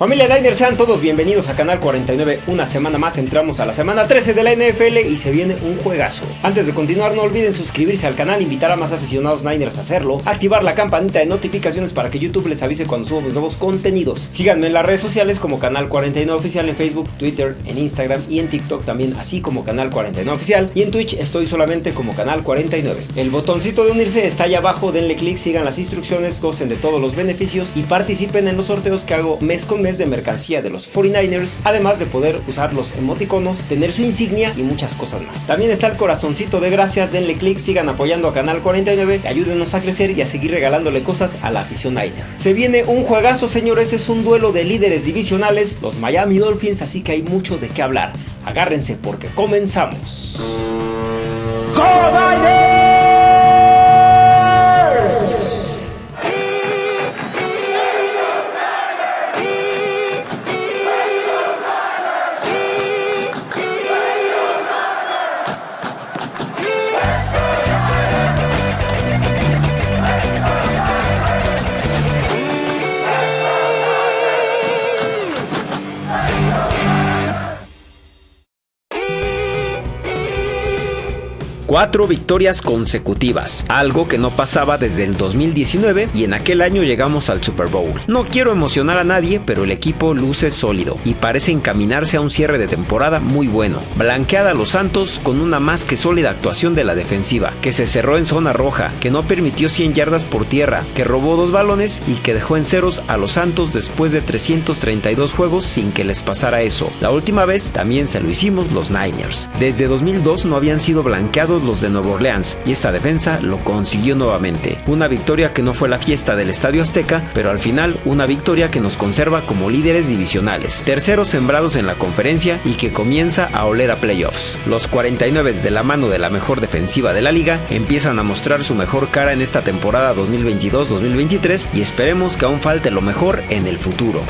Familia Niners, sean todos bienvenidos a Canal 49. Una semana más entramos a la semana 13 de la NFL y se viene un juegazo. Antes de continuar, no olviden suscribirse al canal, invitar a más aficionados Niners a hacerlo, activar la campanita de notificaciones para que YouTube les avise cuando subamos nuevos contenidos. Síganme en las redes sociales como Canal 49 Oficial en Facebook, Twitter, en Instagram y en TikTok también, así como Canal 49 Oficial. Y en Twitch estoy solamente como Canal 49. El botoncito de unirse está ahí abajo, denle clic, sigan las instrucciones, gocen de todos los beneficios y participen en los sorteos que hago mes con mes de mercancía de los 49ers, además de poder usar los emoticonos, tener su insignia y muchas cosas más. También está el corazoncito de gracias, denle click, sigan apoyando a Canal 49, ayúdenos a crecer y a seguir regalándole cosas a la afición Niner. Se viene un juegazo, señores, es un duelo de líderes divisionales, los Miami Dolphins, así que hay mucho de qué hablar. Agárrense porque comenzamos. Cuatro victorias consecutivas, algo que no pasaba desde el 2019 y en aquel año llegamos al Super Bowl. No quiero emocionar a nadie, pero el equipo luce sólido y parece encaminarse a un cierre de temporada muy bueno. Blanqueada a los Santos con una más que sólida actuación de la defensiva, que se cerró en zona roja, que no permitió 100 yardas por tierra, que robó dos balones y que dejó en ceros a los Santos después de 332 juegos sin que les pasara eso. La última vez también se lo hicimos los Niners. Desde 2002 no habían sido blanqueados de Nueva Orleans y esta defensa lo consiguió nuevamente. Una victoria que no fue la fiesta del Estadio Azteca, pero al final una victoria que nos conserva como líderes divisionales, terceros sembrados en la conferencia y que comienza a oler a playoffs. Los 49 de la mano de la mejor defensiva de la liga empiezan a mostrar su mejor cara en esta temporada 2022-2023 y esperemos que aún falte lo mejor en el futuro.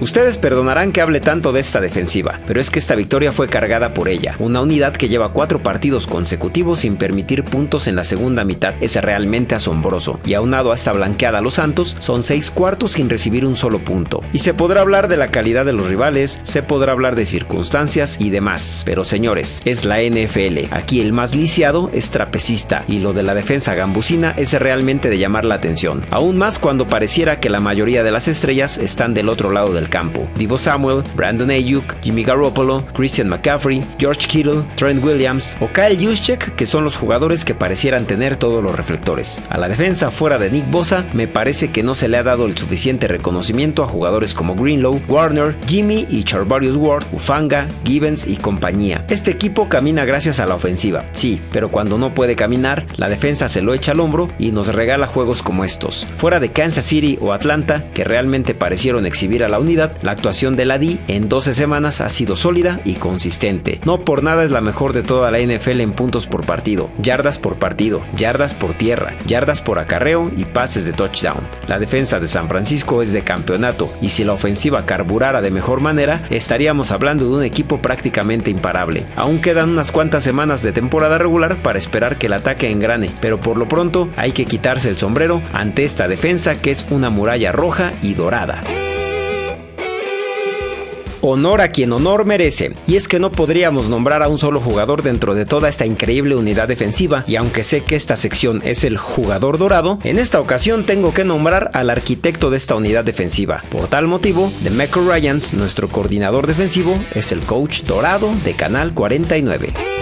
Ustedes perdonarán que hable tanto de esta defensiva, pero es que esta victoria fue cargada por ella. Una unidad que lleva cuatro partidos consecutivos sin permitir puntos en la segunda mitad es realmente asombroso. Y aunado a esta blanqueada a los Santos, son seis cuartos sin recibir un solo punto. Y se podrá hablar de la calidad de los rivales, se podrá hablar de circunstancias y demás. Pero señores, es la NFL. Aquí el más lisiado es trapecista y lo de la defensa gambusina es realmente de llamar la atención. Aún más cuando pareciera que la mayoría de las estrellas están del otro lado del campo. Divo Samuel, Brandon Ayuk, Jimmy Garoppolo, Christian McCaffrey, George Kittle, Trent Williams o Kyle Juszczyk, que son los jugadores que parecieran tener todos los reflectores. A la defensa fuera de Nick Bosa, me parece que no se le ha dado el suficiente reconocimiento a jugadores como Greenlow, Warner, Jimmy y Charvarius Ward, Ufanga, Gibbons y compañía. Este equipo camina gracias a la ofensiva, sí, pero cuando no puede caminar, la defensa se lo echa al hombro y nos regala juegos como estos. Fuera de Kansas City o Atlanta, que realmente parecieron exhibir a la unidad, la actuación de la D en 12 semanas ha sido sólida y consistente. No por nada es la mejor de toda la NFL en puntos por partido, yardas por partido, yardas por tierra, yardas por acarreo y pases de touchdown. La defensa de San Francisco es de campeonato y si la ofensiva carburara de mejor manera, estaríamos hablando de un equipo prácticamente imparable. Aún quedan unas cuantas semanas de temporada regular para esperar que el ataque engrane, pero por lo pronto hay que quitarse el sombrero ante esta defensa que es una muralla roja y dorada. Honor a quien honor merece. Y es que no podríamos nombrar a un solo jugador dentro de toda esta increíble unidad defensiva, y aunque sé que esta sección es el jugador dorado, en esta ocasión tengo que nombrar al arquitecto de esta unidad defensiva. Por tal motivo, Demeco Ryans, nuestro coordinador defensivo, es el coach dorado de Canal 49.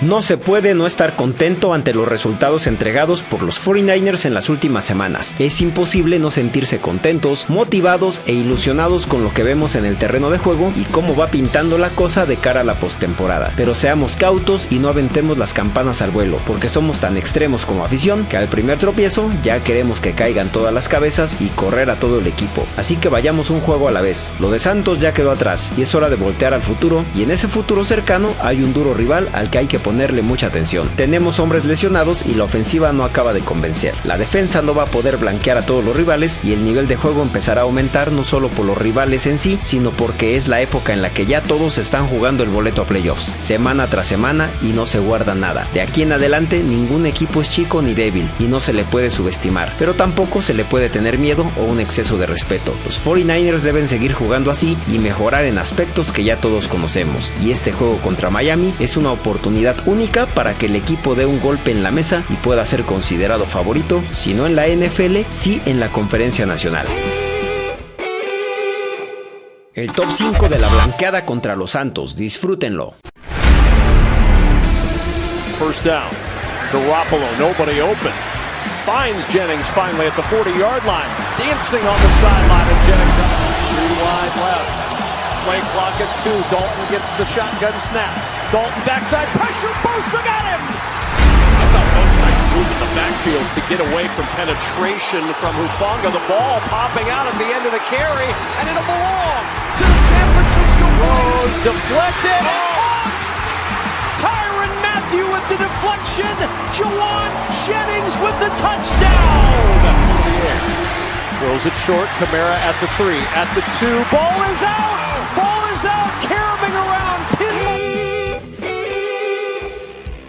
No se puede no estar contento ante los resultados entregados por los 49ers en las últimas semanas. Es imposible no sentirse contentos, motivados e ilusionados con lo que vemos en el terreno de juego y cómo va pintando la cosa de cara a la postemporada. Pero seamos cautos y no aventemos las campanas al vuelo, porque somos tan extremos como afición que al primer tropiezo ya queremos que caigan todas las cabezas y correr a todo el equipo. Así que vayamos un juego a la vez. Lo de Santos ya quedó atrás y es hora de voltear al futuro y en ese futuro cercano hay un duro rival al que hay que ponerle mucha atención. Tenemos hombres lesionados y la ofensiva no acaba de convencer. La defensa no va a poder blanquear a todos los rivales y el nivel de juego empezará a aumentar no solo por los rivales en sí, sino porque es la época en la que ya todos están jugando el boleto a playoffs, semana tras semana y no se guarda nada. De aquí en adelante ningún equipo es chico ni débil y no se le puede subestimar, pero tampoco se le puede tener miedo o un exceso de respeto. Los 49ers deben seguir jugando así y mejorar en aspectos que ya todos conocemos, y este juego contra Miami es una oportunidad única para que el equipo dé un golpe en la mesa y pueda ser considerado favorito, si no en la NFL, sí en la conferencia nacional. El top 5 de la blanqueada contra los Santos, disfrútenlo. First down. Garoppolo, nobody open. Finds Jennings finally at the 40-yard line. Dancing on the sideline of Jennings. Three wide left. Play clock at two. Dalton gets the shotgun snap. Dalton backside pressure. Bosa got him. I thought that nice move in the backfield to get away from penetration from Hufanga. The ball popping out at the end of the carry, and it'll belong to the San Francisco Rose. Deflected. Oh. Caught. Tyron Matthew with the deflection. Jawan Jennings with the touchdown. Oh,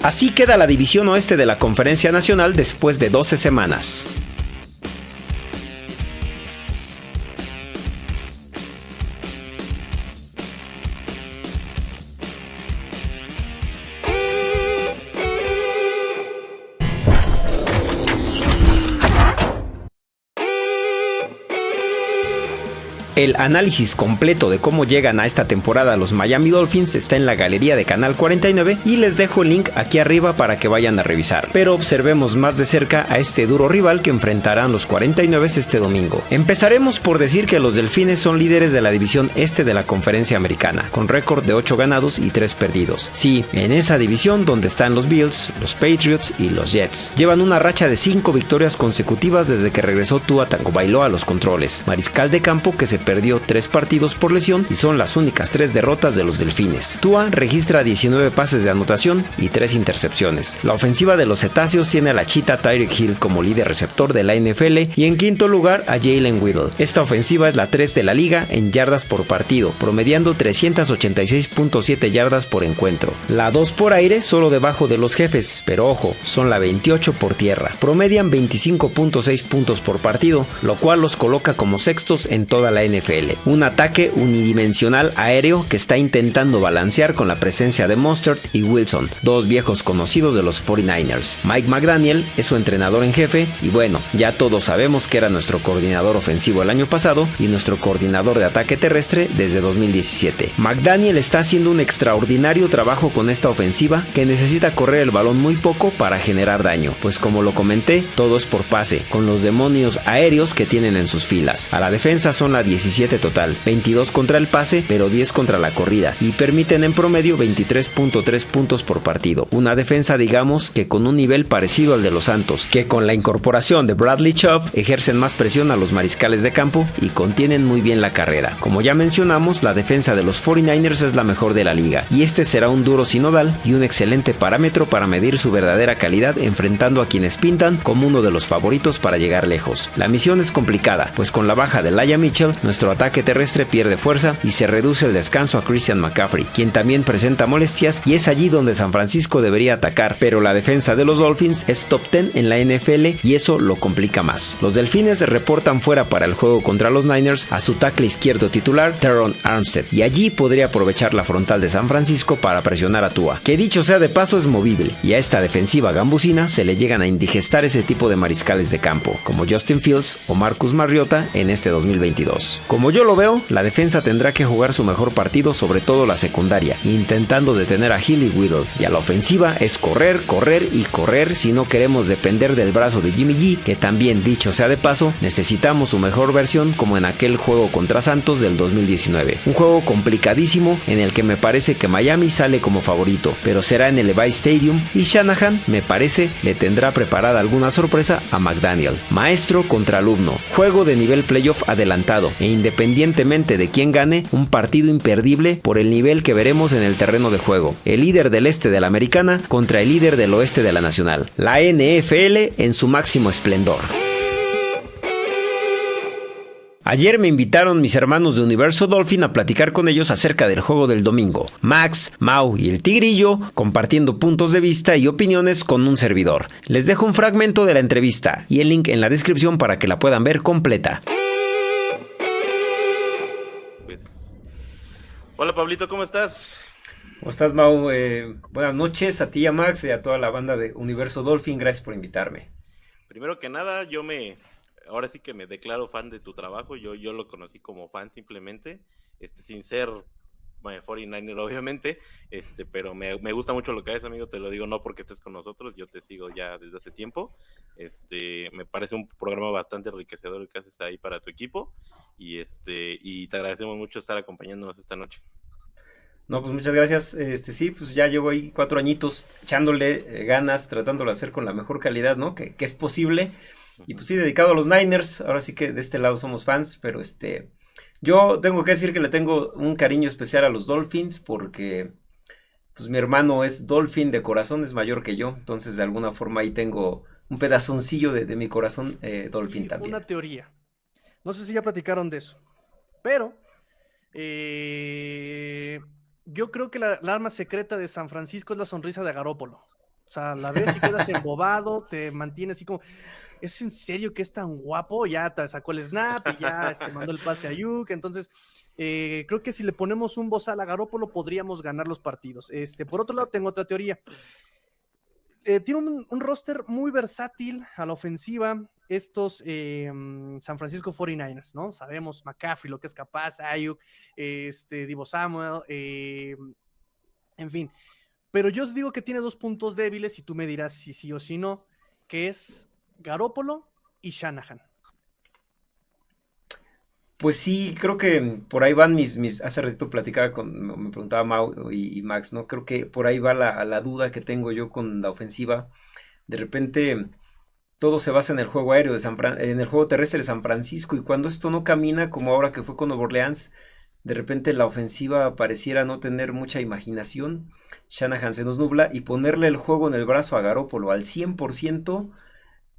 Así queda la división oeste de la Conferencia Nacional después de 12 semanas. El análisis completo de cómo llegan a esta temporada los Miami Dolphins está en la galería de Canal 49 y les dejo el link aquí arriba para que vayan a revisar. Pero observemos más de cerca a este duro rival que enfrentarán los 49 este domingo. Empezaremos por decir que los Delfines son líderes de la división este de la conferencia americana, con récord de 8 ganados y 3 perdidos. Sí, en esa división donde están los Bills, los Patriots y los Jets. Llevan una racha de 5 victorias consecutivas desde que regresó Tua Tagovailoa a los controles. Mariscal de campo que se perdió 3 partidos por lesión y son las únicas 3 derrotas de los Delfines. Tua registra 19 pases de anotación y 3 intercepciones. La ofensiva de los cetáceos tiene a la chita Tyreek Hill como líder receptor de la NFL y en quinto lugar a Jalen Whittle. Esta ofensiva es la 3 de la liga en yardas por partido, promediando 386.7 yardas por encuentro. La 2 por aire solo debajo de los jefes, pero ojo, son la 28 por tierra. Promedian 25.6 puntos por partido, lo cual los coloca como sextos en toda la NFL. Un ataque unidimensional aéreo que está intentando balancear con la presencia de Mustard y Wilson, dos viejos conocidos de los 49ers. Mike McDaniel es su entrenador en jefe y bueno, ya todos sabemos que era nuestro coordinador ofensivo el año pasado y nuestro coordinador de ataque terrestre desde 2017. McDaniel está haciendo un extraordinario trabajo con esta ofensiva que necesita correr el balón muy poco para generar daño, pues como lo comenté, todo es por pase, con los demonios aéreos que tienen en sus filas. A la defensa son la 17 total, 22 contra el pase, pero 10 contra la corrida, y permiten en promedio 23.3 puntos por partido. Una defensa digamos que con un nivel parecido al de los Santos, que con la incorporación de Bradley Chubb ejercen más presión a los mariscales de campo y contienen muy bien la carrera. Como ya mencionamos, la defensa de los 49ers es la mejor de la liga, y este será un duro sinodal y un excelente parámetro para medir su verdadera calidad enfrentando a quienes pintan como uno de los favoritos para llegar lejos. La misión es complicada, pues con la baja de Laia Mitchell, nuestro ataque terrestre pierde fuerza y se reduce el descanso a Christian McCaffrey, quien también presenta molestias y es allí donde San Francisco debería atacar, pero la defensa de los Dolphins es top 10 en la NFL y eso lo complica más. Los Delfines reportan fuera para el juego contra los Niners a su tackle izquierdo titular, Teron Armstead, y allí podría aprovechar la frontal de San Francisco para presionar a Tua, que dicho sea de paso es movible, y a esta defensiva gambusina se le llegan a indigestar ese tipo de mariscales de campo, como Justin Fields o Marcus Mariota en este 2022. Como yo lo veo, la defensa tendrá que jugar su mejor partido, sobre todo la secundaria, intentando detener a Hill y Whittle. Y a la ofensiva es correr, correr y correr si no queremos depender del brazo de Jimmy G, que también dicho sea de paso, necesitamos su mejor versión como en aquel juego contra Santos del 2019. Un juego complicadísimo en el que me parece que Miami sale como favorito, pero será en el Levi Stadium y Shanahan, me parece, le tendrá preparada alguna sorpresa a McDaniel. Maestro contra alumno, juego de nivel playoff adelantado independientemente de quién gane, un partido imperdible por el nivel que veremos en el terreno de juego. El líder del este de la americana contra el líder del oeste de la nacional. La NFL en su máximo esplendor. Ayer me invitaron mis hermanos de Universo Dolphin a platicar con ellos acerca del juego del domingo. Max, Mau y el Tigrillo compartiendo puntos de vista y opiniones con un servidor. Les dejo un fragmento de la entrevista y el link en la descripción para que la puedan ver completa. Hola Pablito, ¿cómo estás? ¿Cómo estás, Mau? Eh, buenas noches a ti, a Max y a toda la banda de Universo Dolphin. Gracias por invitarme. Primero que nada, yo me, ahora sí que me declaro fan de tu trabajo. Yo, yo lo conocí como fan simplemente, este, sin ser 49er obviamente, este, pero me, me, gusta mucho lo que haces, amigo, te lo digo no porque estés con nosotros, yo te sigo ya desde hace tiempo, este, me parece un programa bastante enriquecedor el que haces ahí para tu equipo, y este, y te agradecemos mucho estar acompañándonos esta noche. No, pues muchas gracias. Este sí, pues ya llevo ahí cuatro añitos echándole eh, ganas, tratándolo de hacer con la mejor calidad, ¿no? Que, que es posible. Y pues sí, dedicado a los Niners, ahora sí que de este lado somos fans, pero este, yo tengo que decir que le tengo un cariño especial a los Dolphins porque pues mi hermano es Dolphin de corazón, es mayor que yo, entonces de alguna forma ahí tengo un pedazoncillo de, mi corazón eh, Dolphin también. Una teoría, no sé si ya platicaron de eso, pero eh, yo creo que la, la, arma secreta de San Francisco es la sonrisa de Garópolo. O sea, la ves y quedas embobado, te mantienes así como, ¿es en serio que es tan guapo? Ya te sacó el snap y ya este, mandó el pase a Yuk. Entonces, eh, creo que si le ponemos un bozal a Garópolo podríamos ganar los partidos. Este, por otro lado, tengo otra teoría. Eh, tiene un, roster muy versátil a la ofensiva. Estos eh, San Francisco 49ers, ¿no? Sabemos McCaffrey, lo que es capaz, Ayuk, este, Divo Samuel, en fin. Pero yo os digo que tiene dos puntos débiles y tú me dirás si sí o si no, que es Garópolo y Shanahan. Pues sí, creo que por ahí van mis, mis hace ratito platicaba con, me preguntaba Mau y, Max, ¿no? Creo que por ahí va la, la, duda que tengo yo con la ofensiva. De repente todo se basa en el juego aéreo de San en el juego terrestre de San Francisco y cuando esto no camina como ahora que fue con Nueva Orleans, de repente la ofensiva pareciera no tener mucha imaginación. Shanahan se nos nubla y ponerle el juego en el brazo a Garópolo al 100%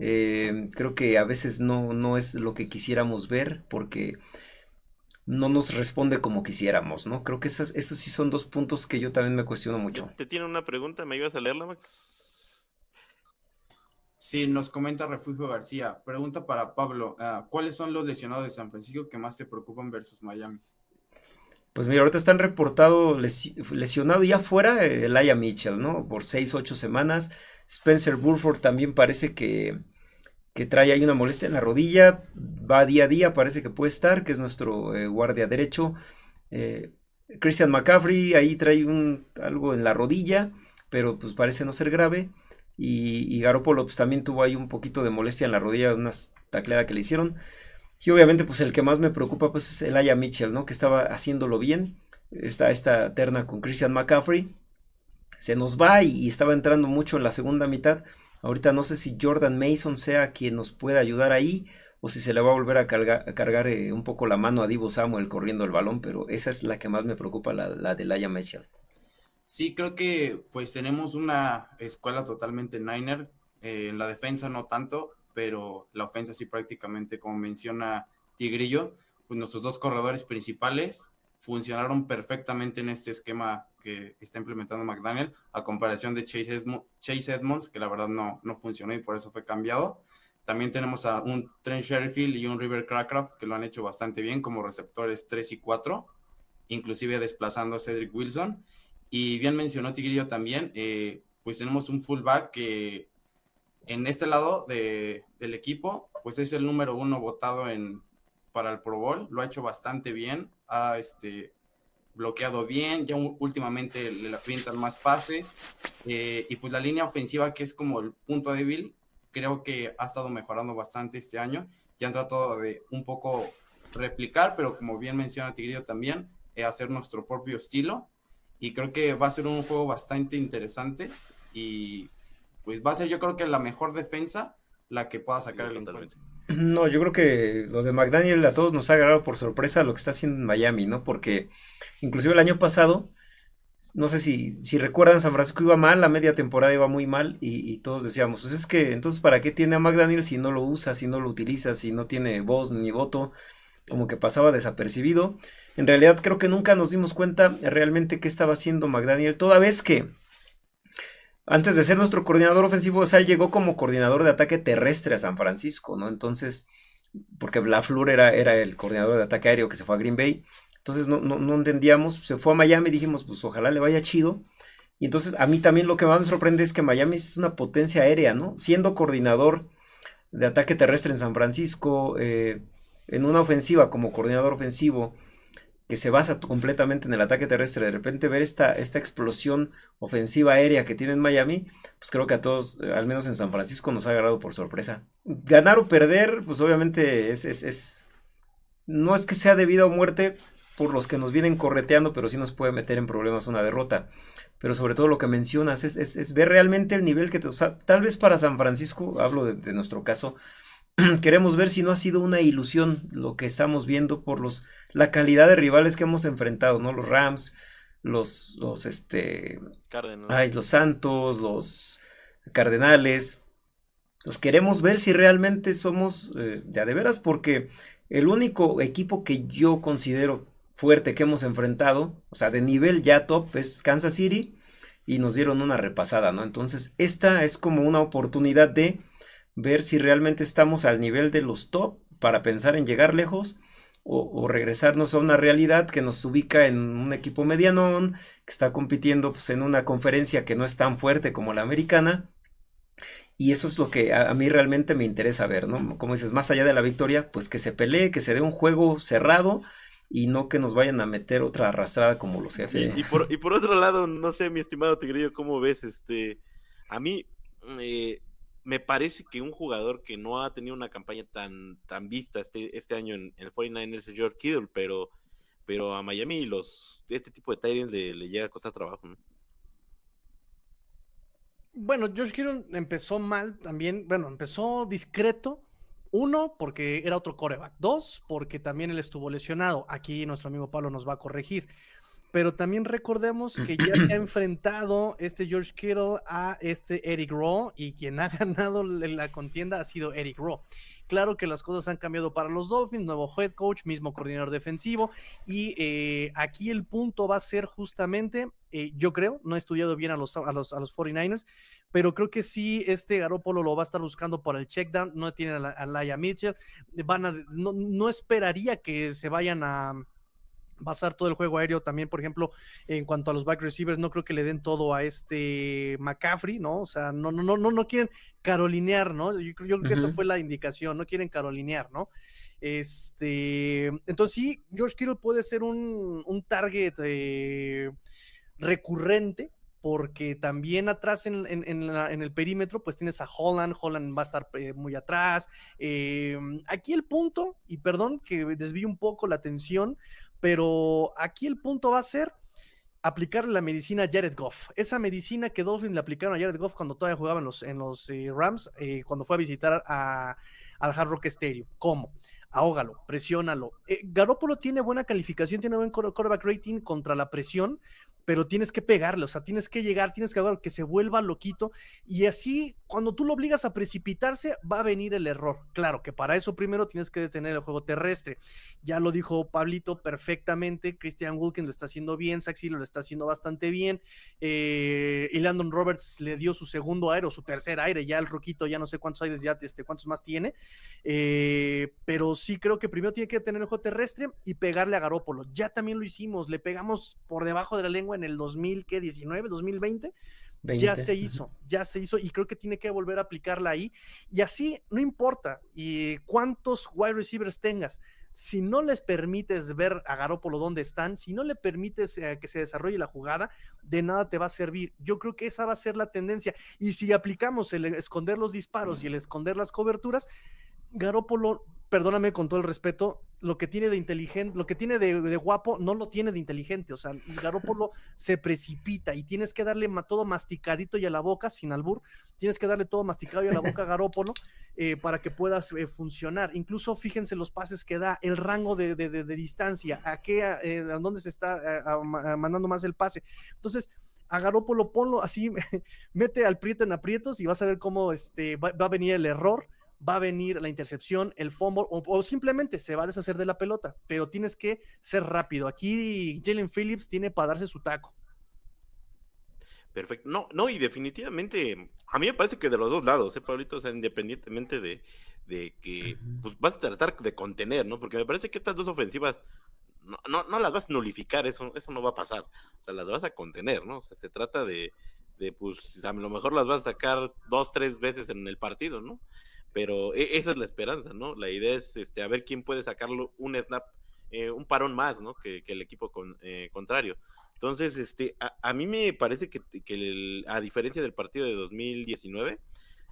eh, creo que a veces no, no es lo que quisiéramos ver porque no nos responde como quisiéramos, ¿no? Creo que esas, esos sí son dos puntos que yo también me cuestiono mucho. ¿Te tiene una pregunta? ¿Me ibas a leerla, Max? Sí, nos comenta Refugio García. Pregunta para Pablo. Ah, ¿Cuáles son los lesionados de San Francisco que más te preocupan versus Miami? Pues mira, ahorita están reportados lesionado ya fuera el Aya Mitchell, ¿no? Por seis, ocho semanas. Spencer Burford también parece que, que trae ahí una molestia en la rodilla, va día a día, parece que puede estar, que es nuestro eh, guardia derecho. Eh, Christian McCaffrey ahí trae un, algo en la rodilla, pero pues parece no ser grave. Y, y Garoppolo pues también tuvo ahí un poquito de molestia en la rodilla, una tacleada que le hicieron. Y obviamente pues el que más me preocupa pues es el Mitchell, ¿no? Que estaba haciéndolo bien. Está esta terna con Christian McCaffrey. Se nos va y estaba entrando mucho en la segunda mitad Ahorita no sé si Jordan Mason sea quien nos pueda ayudar ahí o si se le va a volver a cargar, eh, un poco la mano a Divo Samuel corriendo el balón, pero esa es la que más me preocupa, la, la de Laia Mitchell. Sí, creo que pues tenemos una escuela totalmente Niner, eh, en la defensa no tanto, pero la ofensa sí prácticamente, como menciona Tigrillo, pues nuestros dos corredores principales funcionaron perfectamente en este esquema que está implementando McDaniel, a comparación de Chase, Edmonds, que la verdad no, no funcionó y por eso fue cambiado. También tenemos a un Trent Sherfield y un River Crackraft que lo han hecho bastante bien como receptores 3 y 4, inclusive desplazando a Cedric Wilson. Y bien mencionó Tigrillo también, eh, pues tenemos un fullback que en este lado de, del equipo, pues es el número uno votado en, para el Pro Bowl, lo ha hecho bastante bien, ha este, bloqueado bien, ya últimamente le pintan más pases, eh, y pues la línea ofensiva, que es como el punto débil, creo que ha estado mejorando bastante este año, ya han tratado de un poco replicar, pero como bien menciona Tigrillo también, eh, hacer nuestro propio estilo, y creo que va a ser un juego bastante interesante, y pues va a ser yo creo que la mejor defensa la que pueda sacar el encuentro. No, yo creo que lo de McDaniel a todos nos ha agarrado por sorpresa lo que está haciendo en Miami, ¿no? Porque inclusive el año pasado, no sé si, si recuerdan, San Francisco iba mal, la media temporada iba muy mal y, todos decíamos, pues es que entonces ¿para qué tiene a McDaniel si no lo usa, si no lo utiliza, si no tiene voz ni voto? Como que pasaba desapercibido. En realidad creo que nunca nos dimos cuenta realmente qué estaba haciendo McDaniel, toda vez que antes de ser nuestro coordinador ofensivo, o sea, él llegó como coordinador de ataque terrestre a San Francisco, ¿no? Entonces, porque LaFleur era, era el coordinador de ataque aéreo que se fue a Green Bay. Entonces no, no, entendíamos, se fue a Miami y dijimos, pues ojalá le vaya chido. Y entonces a mí también lo que más me sorprende es que Miami es una potencia aérea, ¿no? Siendo coordinador de ataque terrestre en San Francisco, eh, en una ofensiva como coordinador ofensivo, que se basa completamente en el ataque terrestre, de repente ver esta, esta explosión ofensiva aérea que tiene en Miami, pues creo que a todos, eh, al menos en San Francisco, nos ha agarrado por sorpresa. Ganar o perder, pues obviamente es, es, no es que sea debido a muerte por los que nos vienen correteando, pero sí nos puede meter en problemas una derrota. Pero sobre todo lo que mencionas es, es ver realmente el nivel que te, o sea, tal vez para San Francisco, hablo de nuestro caso, queremos ver si no ha sido una ilusión lo que estamos viendo por los la calidad de rivales que hemos enfrentado, ¿no? Los Rams, los los este Ay, los Santos, los Cardenales. Los queremos ver si realmente somos eh, de a de veras porque el único equipo que yo considero fuerte que hemos enfrentado, o sea, de nivel ya top es Kansas City y nos dieron una repasada, ¿no? Entonces, esta es como una oportunidad de ver si realmente estamos al nivel de los top para pensar en llegar lejos o, regresarnos a una realidad que nos ubica en un equipo medianón, que está compitiendo pues, en una conferencia que no es tan fuerte como la americana. Y eso es lo que a, mí realmente me interesa ver, ¿no? Como dices, más allá de la victoria, pues que se pelee, que se dé un juego cerrado y no que nos vayan a meter otra arrastrada como los jefes. Y, por, y por otro lado, no sé, mi estimado Tigrillo, ¿cómo ves? Este, a mí, eh, me parece que un jugador que no ha tenido una campaña tan, tan vista este, este año en, el 49ers es George Kittle, pero, pero a Miami los, este tipo de Tyrants le, le, llega a costar trabajo. Bueno, George Kittle empezó mal también, bueno, empezó discreto. Uno, porque era otro coreback. Dos, porque también él estuvo lesionado. Aquí nuestro amigo Pablo nos va a corregir pero también recordemos que ya se ha enfrentado este George Kittle a este Eric Rowe y quien ha ganado la contienda ha sido Eric Rowe. Claro que las cosas han cambiado para los Dolphins, nuevo head coach, mismo coordinador defensivo y eh, aquí el punto va a ser justamente, eh, yo creo, no he estudiado bien a los, a los, a los 49ers, pero creo que sí, este Garópolo lo va a estar buscando por el checkdown, no tienen a, Laia Mitchell, van a, no esperaría que se vayan a basar todo el juego aéreo también, por ejemplo, en cuanto a los back receivers, no creo que le den todo a este McCaffrey, ¿no? O sea, no, no, no, no quieren carolinear, ¿no? Yo, creo que esa fue la indicación, no quieren carolinear, ¿no? Este, entonces sí, George Kittle puede ser un, un target eh, recurrente, porque también atrás en, el perímetro, pues tienes a Holland, Holland va a estar eh, muy atrás. Eh, aquí el punto, y perdón que desvíe un poco la atención, pero aquí el punto va a ser aplicarle la medicina a Jared Goff. Esa medicina que Dolphins le aplicaron a Jared Goff cuando todavía jugaba en los, eh, Rams, eh, cuando fue a visitar al Hard Rock Stadium. ¿Cómo? Ahógalo, presiónalo. Eh, Garoppolo tiene buena calificación, tiene buen quarterback rating contra la presión, pero tienes que pegarle, o sea, tienes que llegar, tienes que que se vuelva loquito y así cuando tú lo obligas a precipitarse va a venir el error. Claro que para eso primero tienes que detener el juego terrestre. Ya lo dijo Pablito perfectamente, Christian Wilkins lo está haciendo bien, Saxi lo está haciendo bastante bien, eh, y Landon Roberts le dio su segundo aire o su tercer aire, ya el roquito ya no sé cuántos aires ya, este, cuántos más tiene, eh, pero sí creo que primero tiene que detener el juego terrestre y pegarle a Garópolo. Ya también lo hicimos, le pegamos por debajo de la lengua en el 2019, 2020. Ya se hizo, ya se hizo y creo que tiene que volver a aplicarla ahí. Y así, no importa y cuántos wide receivers tengas, si no les permites ver a Garópolo dónde están, si no le permites eh, que se desarrolle la jugada, de nada te va a servir. Yo creo que esa va a ser la tendencia. Y si aplicamos el esconder los disparos y el esconder las coberturas, Garópolo, perdóname con todo el respeto, lo que tiene de inteligente, lo que tiene de, guapo, no lo tiene de inteligente. O sea, Garópolo se precipita y tienes que darle todo masticadito y a la boca, sin albur, tienes que darle todo masticado y a la boca a Garópolo eh, para que puedas eh, funcionar. Incluso fíjense los pases que da, el rango de, distancia, a qué, eh, a dónde se está mandando más el pase. Entonces, a Garópolo ponlo así, mete al prieto en aprietos y vas a ver cómo este, va a venir el error va a venir la intercepción, el fumble, o, simplemente se va a deshacer de la pelota, pero tienes que ser rápido. Aquí Jalen Phillips tiene para darse su taco. Perfecto. No, no, y definitivamente, a mí me parece que de los dos lados, ¿eh, Pablito? O sea, independientemente de, que pues, vas a tratar de contener, ¿no? Porque me parece que estas dos ofensivas no, no, no, las vas a nulificar, eso, eso no va a pasar. O sea, las vas a contener, ¿no? O sea, se trata de, de pues, a lo mejor las vas a sacar dos, tres veces en el partido, ¿no? Pero e, esa es la esperanza, ¿no? La idea es este, a ver quién puede sacarlo un snap, eh, un parón más, ¿no? Que, el equipo con, eh, contrario. Entonces, este, a, mí me parece que, a diferencia del partido de 2019,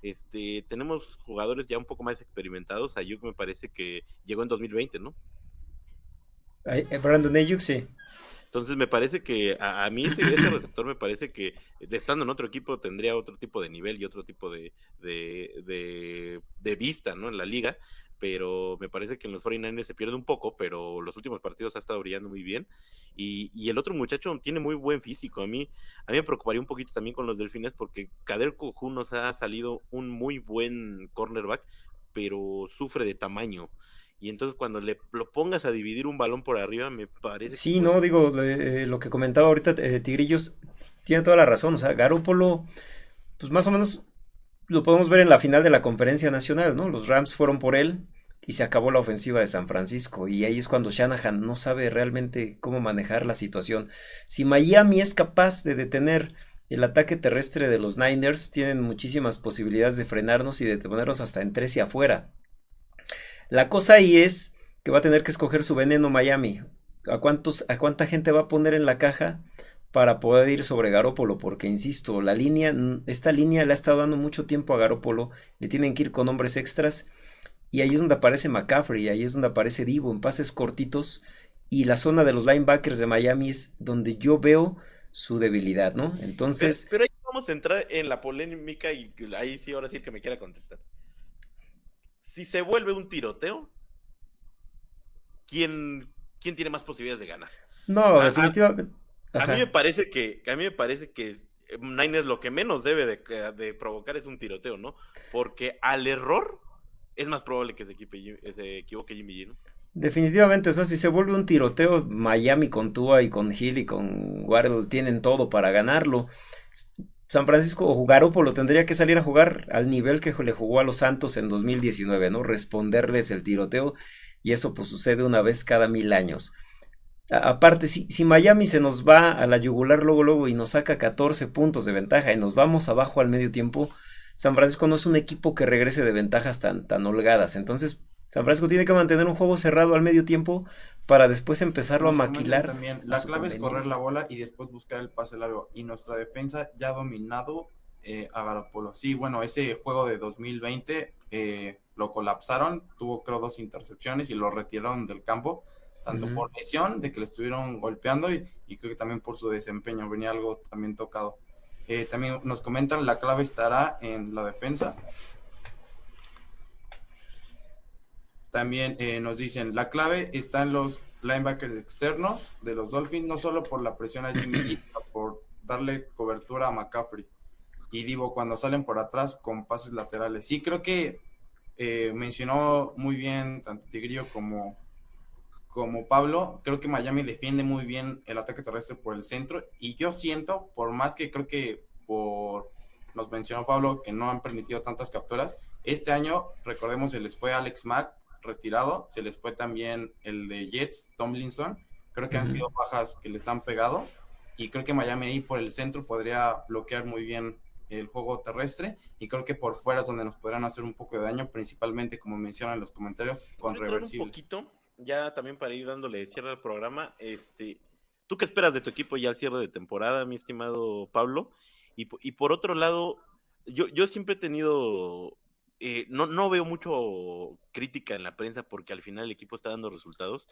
este, tenemos jugadores ya un poco más experimentados. Ayuk me parece que llegó en 2020, ¿no? Eh, Brandon Ayuk, sí. Entonces me parece que a, mí ese, receptor me parece que estando en otro equipo tendría otro tipo de nivel y otro tipo de, de, vista ¿no? en la liga, pero me parece que en los 49ers se pierde un poco, pero los últimos partidos ha estado brillando muy bien. Y, y, el otro muchacho tiene muy buen físico. A mí, a mí me preocuparía un poquito también con los delfines porque Kader Kohu nos ha salido un muy buen cornerback, pero sufre de tamaño y entonces cuando le lo pongas a dividir un balón por arriba, me parece... Sí, no, digo, eh, lo que comentaba ahorita eh, Tigrillos tiene toda la razón, o sea, Garópolo, pues más o menos lo podemos ver en la final de la conferencia nacional, ¿no? Los Rams fueron por él y se acabó la ofensiva de San Francisco y ahí es cuando Shanahan no sabe realmente cómo manejar la situación. Si Miami es capaz de detener el ataque terrestre de los Niners, tienen muchísimas posibilidades de frenarnos y de ponernos hasta en tres y afuera. La cosa ahí es que va a tener que escoger su veneno Miami. ¿A, cuántos, ¿A cuánta gente va a poner en la caja para poder ir sobre Garópolo? Porque, insisto, la línea, esta línea le ha estado dando mucho tiempo a Garópolo. Le tienen que ir con hombres extras. Y ahí es donde aparece McCaffrey, ahí es donde aparece Divo en pases cortitos. Y la zona de los linebackers de Miami es donde yo veo su debilidad, ¿no? Entonces. Pero, pero ahí vamos a entrar en la polémica y ahí sí, ahora sí que me quiera contestar si se vuelve un tiroteo, ¿quién, quién tiene más posibilidades de ganar? No, definitivamente. A, mí me parece que, a mí me parece que Niners lo que menos debe de, provocar es un tiroteo, ¿no? Porque al error es más probable que se, equivoque Jimmy G, ¿no? Definitivamente, o sea, si se vuelve un tiroteo, Miami con Tua y con Hill y con Waddle tienen todo para ganarlo. San Francisco o Garópolo tendría que salir a jugar al nivel que le jugó a los Santos en 2019, ¿no? Responderles el tiroteo y eso pues sucede una vez cada mil años. aparte, si, si, Miami se nos va a la yugular luego luego y nos saca 14 puntos de ventaja y nos vamos abajo al medio tiempo, San Francisco no es un equipo que regrese de ventajas tan, tan holgadas. Entonces, San Francisco tiene que mantener un juego cerrado al medio tiempo para después empezarlo a maquilar. También. La clave es correr la bola y después buscar el pase largo. Y nuestra defensa ya ha dominado eh, a Garapolo. Sí, bueno, ese juego de 2020 eh, lo colapsaron, tuvo creo dos intercepciones y lo retiraron del campo, tanto por lesión de que le estuvieron golpeando y, creo que también por su desempeño, venía algo también tocado. Eh, también nos comentan la clave estará en la defensa. También eh, nos dicen, la clave está en los linebackers externos de los Dolphins, no solo por la presión a Jimmy sino por darle cobertura a McCaffrey. Y Divo cuando salen por atrás con pases laterales. Sí, creo que eh, mencionó muy bien tanto Tigrillo como, como Pablo. Creo que Miami defiende muy bien el ataque terrestre por el centro. Y yo siento, por más que creo que por nos mencionó Pablo que no han permitido tantas capturas. Este año, recordemos, se les fue Alex Mack retirado, se les fue también el de Jets, Tomlinson, creo que han sido bajas que les han pegado. Y creo que Miami ahí por el centro podría bloquear muy bien el juego terrestre. Y creo que por fuera es donde nos podrán hacer un poco de daño, principalmente como mencionan los comentarios, con reversibles. Un poquito, ya también para ir dándole cierre al programa, este, ¿tú qué esperas de tu equipo ya al cierre de temporada, mi estimado Pablo? Y, y por otro lado, yo, yo siempre he tenido eh, no, no veo mucho crítica en la prensa porque al final el equipo está dando resultados,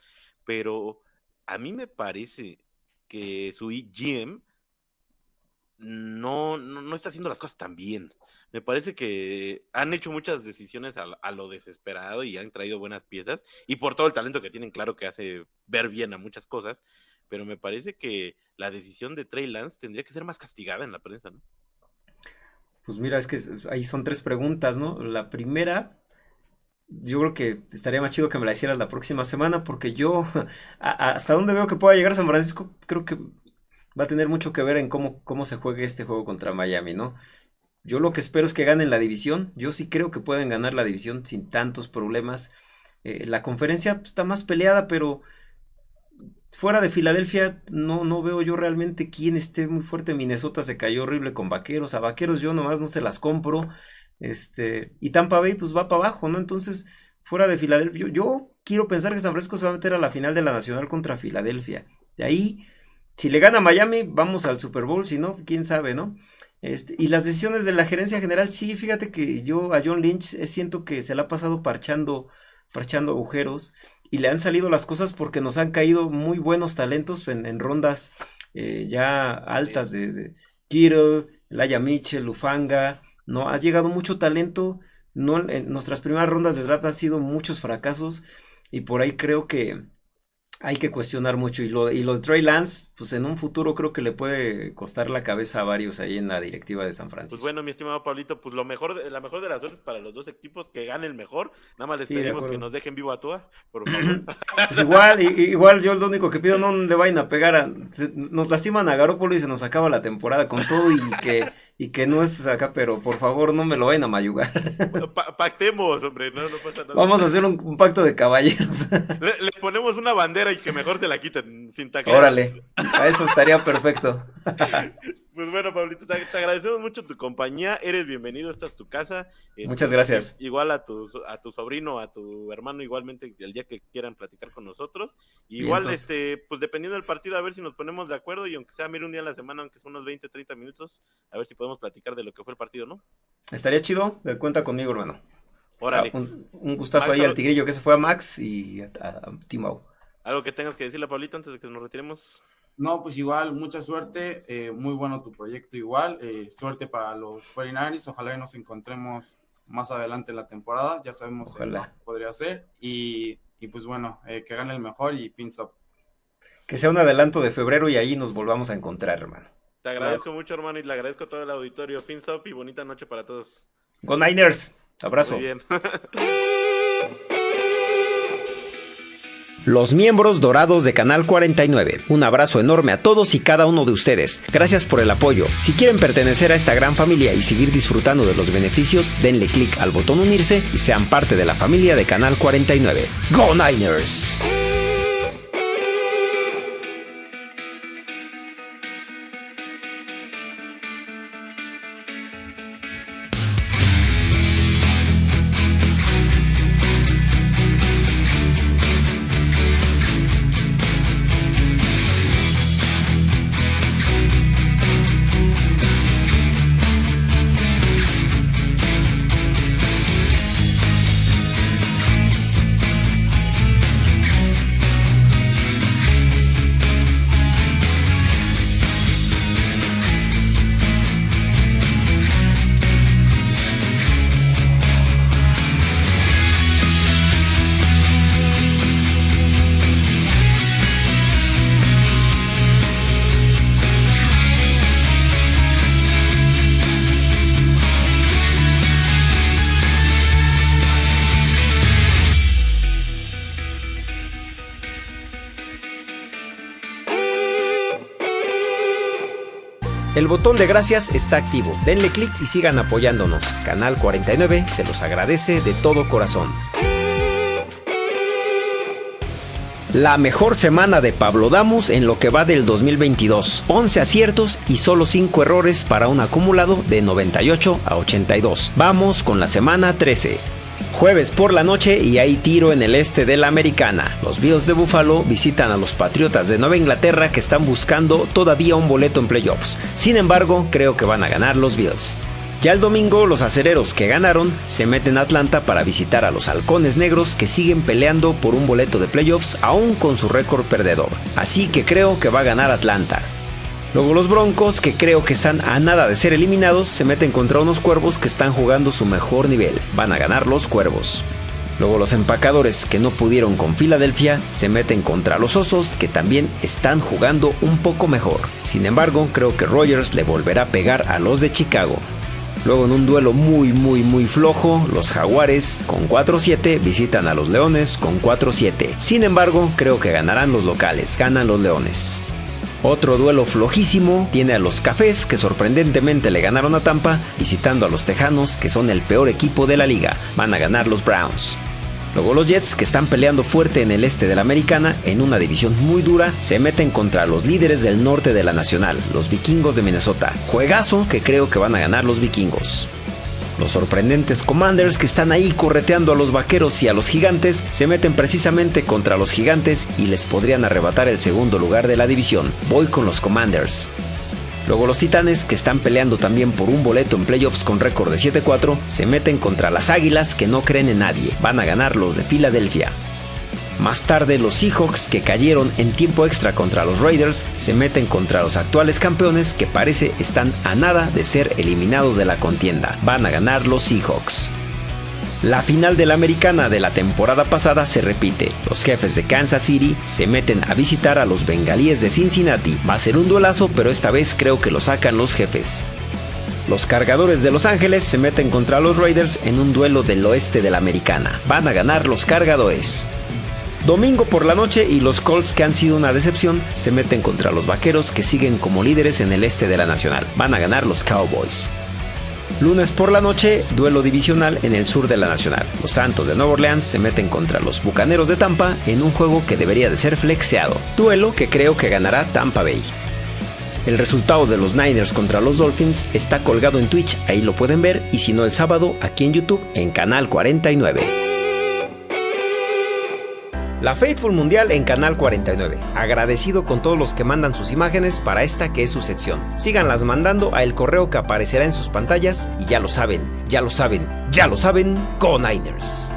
pero a mí me parece que su GM no, no, está haciendo las cosas tan bien. Me parece que han hecho muchas decisiones a, lo desesperado y han traído buenas piezas y por todo el talento que tienen, claro que hace ver bien a muchas cosas, pero me parece que la decisión de Trey Lance tendría que ser más castigada en la prensa, ¿no? Pues mira, es que ahí son tres preguntas, ¿no? La primera, yo creo que estaría más chido que me la hicieras la próxima semana, porque yo, hasta donde veo que pueda llegar San Francisco, creo que va a tener mucho que ver en cómo, cómo se juegue este juego contra Miami, ¿no? Yo lo que espero es que ganen la división. Yo sí creo que pueden ganar la división sin tantos problemas. Eh, la conferencia pues, está más peleada, pero fuera de Filadelfia no, no veo yo realmente quién esté muy fuerte. Minnesota se cayó horrible con Vaqueros. A Vaqueros yo nomás no se las compro. Este, y Tampa Bay pues va para abajo, ¿no? Entonces, fuera de Filadelfia, yo, quiero pensar que San Francisco se va a meter a la final de la Nacional contra Filadelfia. De ahí, si le gana Miami, vamos al Super Bowl, si no, quién sabe, ¿no? Este, y las decisiones de la gerencia general, sí, fíjate que yo a John Lynch eh, siento que se le ha pasado parchando, parchando agujeros y le han salido las cosas porque nos han caído muy buenos talentos en, rondas eh, ya altas de, de Kittle, Mitchell, Lufanga, no ha llegado mucho talento, no en nuestras primeras rondas de draft han sido muchos fracasos y por ahí creo que hay que cuestionar mucho. Y lo, y lo de Trey Lance, pues en un futuro creo que le puede costar la cabeza a varios ahí en la directiva de San Francisco. Pues bueno, mi estimado Pablito, pues lo mejor, la mejor de las suertes para los dos equipos, que gane el mejor. Nada más les pedimos que nos dejen vivo a Tua, por favor. pues igual, igual yo lo único que pido, no le vayan a pegar a, nos lastiman a Garópolo y se nos acaba la temporada con todo y que y que no es acá, pero por favor no me lo vayan a mayugar. pactemos, hombre, no, no pasa nada. Vamos a hacer un, pacto de caballeros. Le, ponemos una bandera y que mejor te la quiten sin taclear. Órale, a eso estaría perfecto. Pues bueno, Pablito, te, agradecemos mucho tu compañía, eres bienvenido, esta es tu casa. Este, Muchas gracias. Igual a tu, a tu sobrino, a tu hermano, igualmente el día que quieran platicar con nosotros. Igual, este, pues dependiendo del partido, a ver si nos ponemos de acuerdo y aunque sea, mire un día a la semana, aunque sea unos 20, 30 minutos, a ver si podemos platicar de lo que fue el partido, ¿no? Estaría chido, cuenta conmigo, hermano. Órale. Ah, un, gustazo ahí al Tigrillo que se fue a Max y a, a, ¿Algo que tengas que decirle, Pablito, antes de que nos retiremos? No, pues igual, mucha suerte, eh, muy bueno tu proyecto igual, eh, suerte para los 49 ojalá y nos encontremos más adelante en la temporada, ya sabemos que podría ser, y, pues bueno, eh, que gane el mejor y fins up. Que sea un adelanto de febrero y ahí nos volvamos a encontrar, hermano. Te agradezco mucho, hermano, y le agradezco a todo el auditorio, fins up y bonita noche para todos. Go Niners, abrazo. Muy bien. los miembros dorados de Canal 49. Un abrazo enorme a todos y cada uno de ustedes. Gracias por el apoyo. Si quieren pertenecer a esta gran familia y seguir disfrutando de los beneficios, denle clic al botón unirse y sean parte de la familia de Canal 49. ¡Go Niners! Botón de gracias está activo. Denle clic y sigan apoyándonos. Canal 49 se los agradece de todo corazón. La mejor semana de Pablo Damus en lo que va del 2022. 11 aciertos y solo 5 errores para un acumulado de 98 a 82. Vamos con la semana 13. Jueves por la noche y hay tiro en el este de la americana. Los Bills de Buffalo visitan a los Patriotas de Nueva Inglaterra que están buscando todavía un boleto en playoffs. Sin embargo, creo que van a ganar los Bills. Ya el domingo los acereros que ganaron se meten a Atlanta para visitar a los halcones negros que siguen peleando por un boleto de playoffs aún con su récord perdedor. Así que creo que va a ganar Atlanta. Luego los Broncos, que creo que están a nada de ser eliminados, se meten contra unos cuervos que están jugando su mejor nivel. Van a ganar los cuervos. Luego los empacadores que no pudieron con Filadelfia se meten contra los osos que también están jugando un poco mejor. Sin embargo, creo que Rogers le volverá a pegar a los de Chicago. Luego en un duelo muy muy muy flojo, los jaguares con 4-7 visitan a los leones con 4-7. Sin embargo, creo que ganarán los locales, ganan los leones. Otro duelo flojísimo tiene a los Cafés que sorprendentemente le ganaron a Tampa, visitando a los Tejanos que son el peor equipo de la liga, van a ganar los Browns. Luego los Jets, que están peleando fuerte en el este de la Americana, en una división muy dura, se meten contra los líderes del norte de la Nacional, los Vikingos de Minnesota. Juegazo que creo que van a ganar los Vikingos. Los sorprendentes Commanders que están ahí correteando a los vaqueros y a los gigantes se meten precisamente contra los gigantes y les podrían arrebatar el segundo lugar de la división. Voy con los Commanders. Luego los Titanes, que están peleando también por un boleto en playoffs con récord de 7-4, se meten contra las Águilas que no creen en nadie. Van a ganar los de Filadelfia. Más tarde los Seahawks que cayeron en tiempo extra contra los Raiders se meten contra los actuales campeones que parece están a nada de ser eliminados de la contienda. Van a ganar los Seahawks. La final de la americana de la temporada pasada se repite. Los jefes de Kansas City se meten a visitar a los bengalíes de Cincinnati. Va a ser un duelazo, pero esta vez creo que lo sacan los jefes. Los cargadores de Los Ángeles se meten contra los Raiders en un duelo del oeste de la americana. Van a ganar los cargadores. Domingo por la noche y los Colts que han sido una decepción se meten contra los Vaqueros que siguen como líderes en el este de la Nacional. Van a ganar los Cowboys. Lunes por la noche, duelo divisional en el sur de la Nacional. Los Santos de Nueva Orleans se meten contra los Bucaneros de Tampa en un juego que debería de ser flexeado. Duelo que creo que ganará Tampa Bay. El resultado de los Niners contra los Dolphins está colgado en Twitch, ahí lo pueden ver, y si no el sábado aquí en YouTube en Canal 49. La Faithful Mundial en Canal 49. Agradecido con todos los que mandan sus imágenes para esta que es su sección. Síganlas mandando a el correo que aparecerá en sus pantallas y ya lo saben, ya lo saben, ya lo saben, con Niners.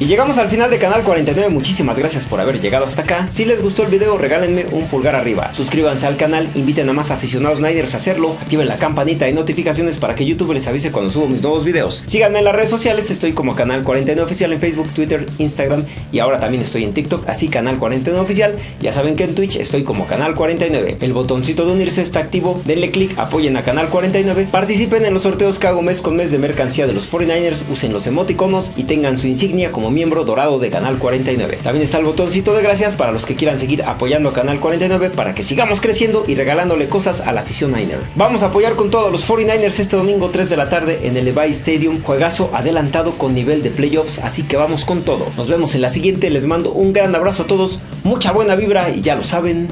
Y llegamos al final de Canal 49, muchísimas gracias por haber llegado hasta acá. Si les gustó el video, regálenme un pulgar arriba. Suscríbanse al canal, inviten a más aficionados Niners a hacerlo, activen la campanita de notificaciones para que YouTube les avise cuando subo mis nuevos videos. Síganme en las redes sociales, estoy como Canal 49 Oficial en Facebook, Twitter, Instagram y ahora también estoy en TikTok, así Canal 49 Oficial. Ya saben que en Twitch estoy como Canal 49. El botoncito de unirse está activo, denle click, apoyen a Canal 49, participen en los sorteos que hago mes con mes de mercancía de los 49ers, usen los emoticonos y tengan su insignia como miembro dorado de Canal 49. También está el botoncito de gracias para los que quieran seguir apoyando a Canal 49 para que sigamos creciendo y regalándole cosas a la afición Niner. Vamos a apoyar con todos los 49ers este domingo 3 de la tarde en el Levi Stadium, juegazo adelantado con nivel de playoffs, así que vamos con todo. Nos vemos en la siguiente, les mando un gran abrazo a todos, mucha buena vibra y ya lo saben.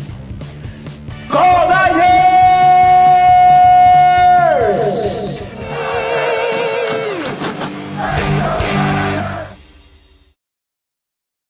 ¡Coda!